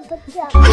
个不叫。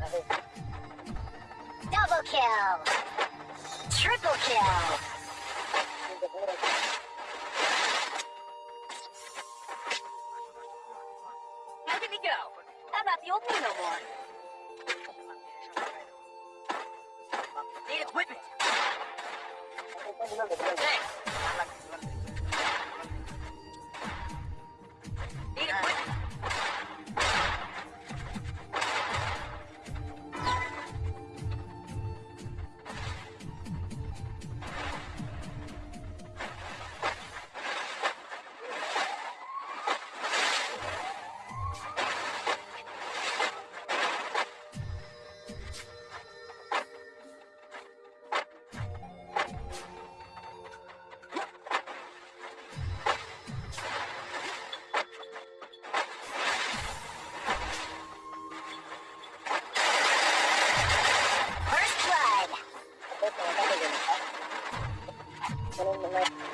Double kill. Triple kill. Look at me go. I'm not the old me Double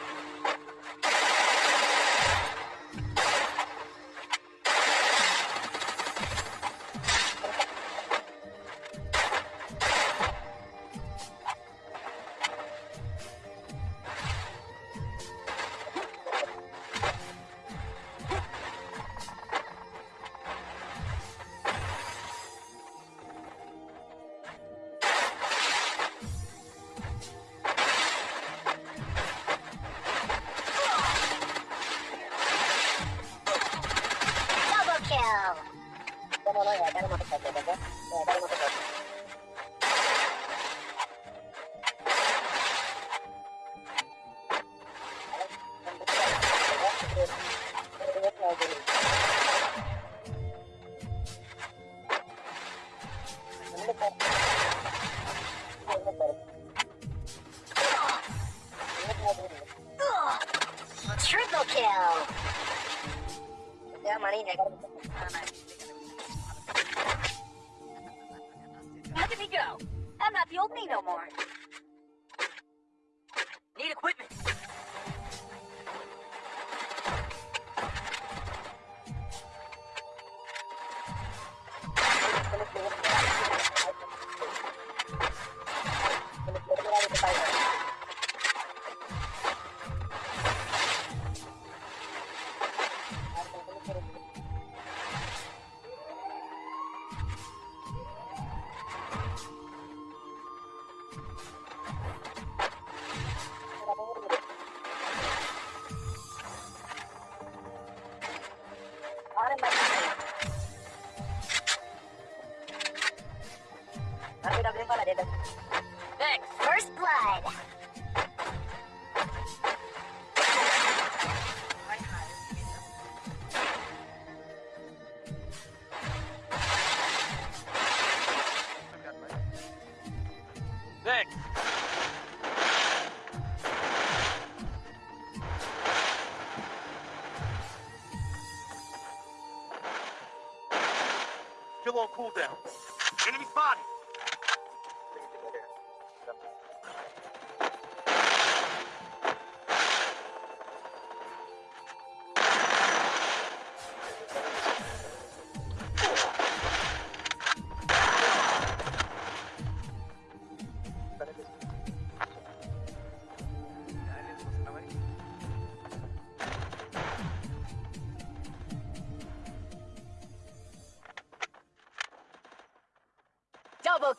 Look at me go. I'm not the old me no more.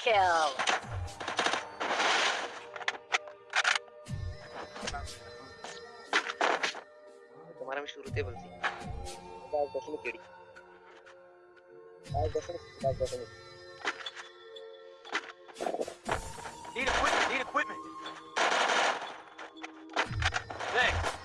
kill. तुम्हारा में शुरू थे बल्कि बात दस में केड़ी बात दस में बात दस में Need equipment, need equipment. Thanks.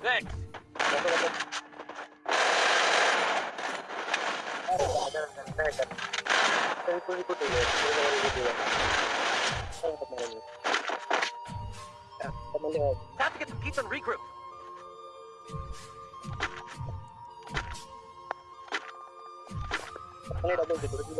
Thanks. Have to get some pizza and regroup. Ini double gitu, lagi.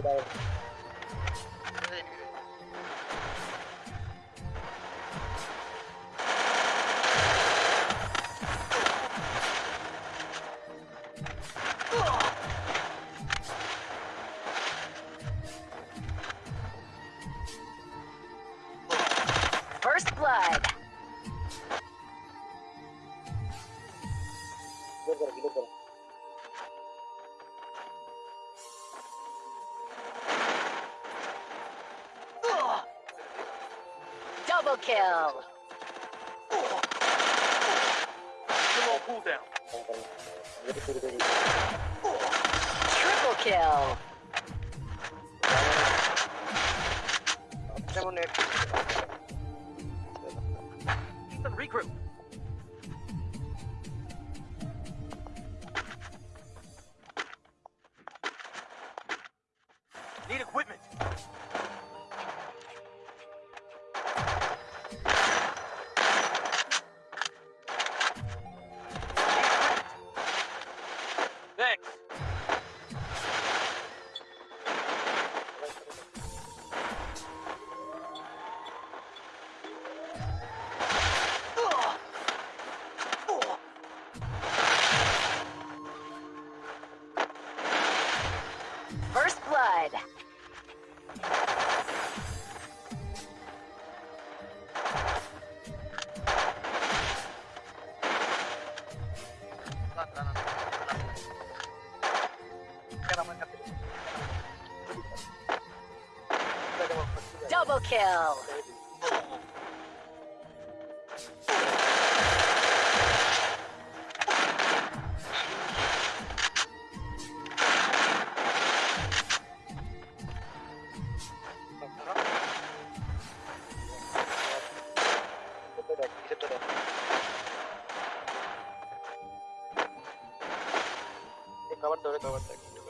Thank you. First Double kill. Still on cooldown. Triple kill. Pizza and regroup. Kill. cover, cover, cover, cover.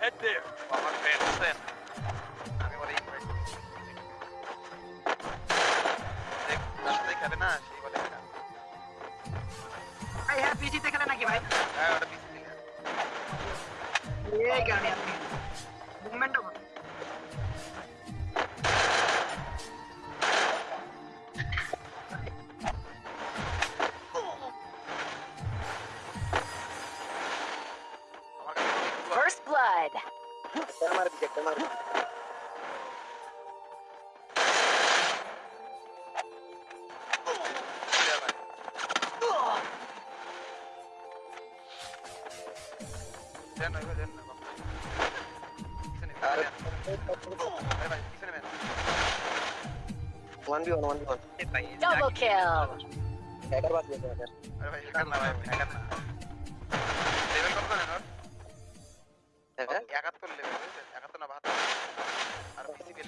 Head there. ও আমার friend আছেন আমি বলে invite দেখ তার সাথে খেলে না সেই বলে একা ভাই হ্যাঁ পিসিতে খেলে নাকি ভাই হ্যাঁ ওটা পিসি দিলে এই কারণে আপনি ada. One one one. Double kill.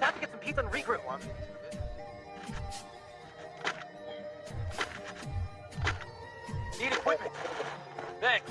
Time to get some pizza and regroup. One. Need equipment. Thanks.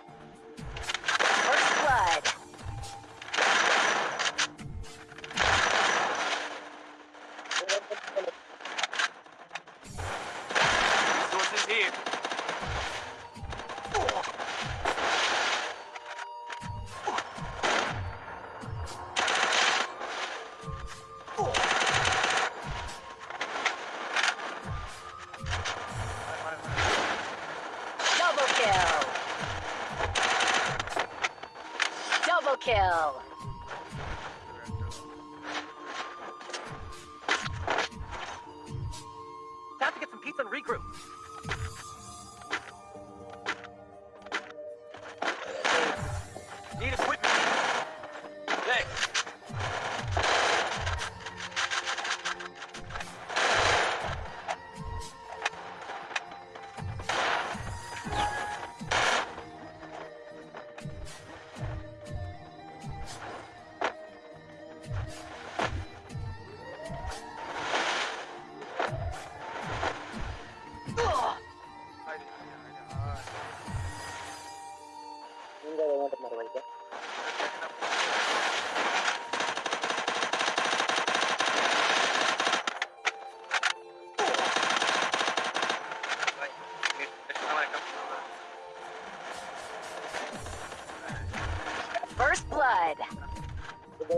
kill. Time to get some pizza and regroup.